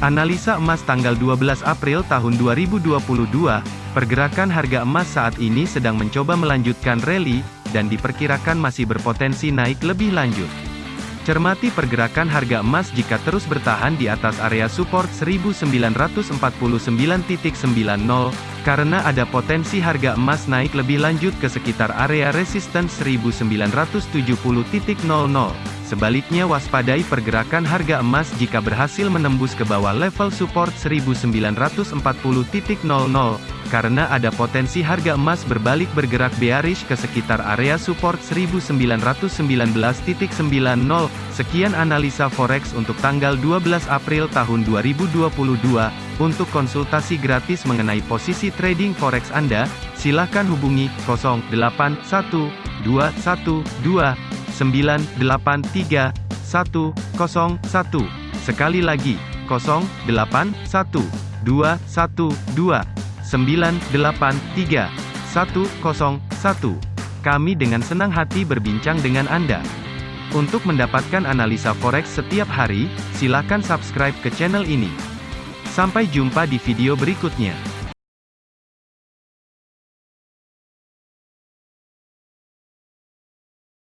Analisa emas tanggal 12 April tahun 2022, pergerakan harga emas saat ini sedang mencoba melanjutkan rally, dan diperkirakan masih berpotensi naik lebih lanjut. Cermati pergerakan harga emas jika terus bertahan di atas area support 1949.90, karena ada potensi harga emas naik lebih lanjut ke sekitar area resistance 1970.00. Sebaliknya waspadai pergerakan harga emas jika berhasil menembus ke bawah level support 1940.00, karena ada potensi harga emas berbalik bergerak bearish ke sekitar area support 1919.90. Sekian analisa forex untuk tanggal 12 April tahun 2022. Untuk konsultasi gratis mengenai posisi trading forex Anda, silakan hubungi 081212 983 101. Sekali lagi, 081 212 983 101. Kami dengan senang hati berbincang dengan Anda. Untuk mendapatkan analisa forex setiap hari, silakan subscribe ke channel ini. Sampai jumpa di video berikutnya.